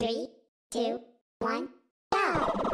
Three, two, one, go!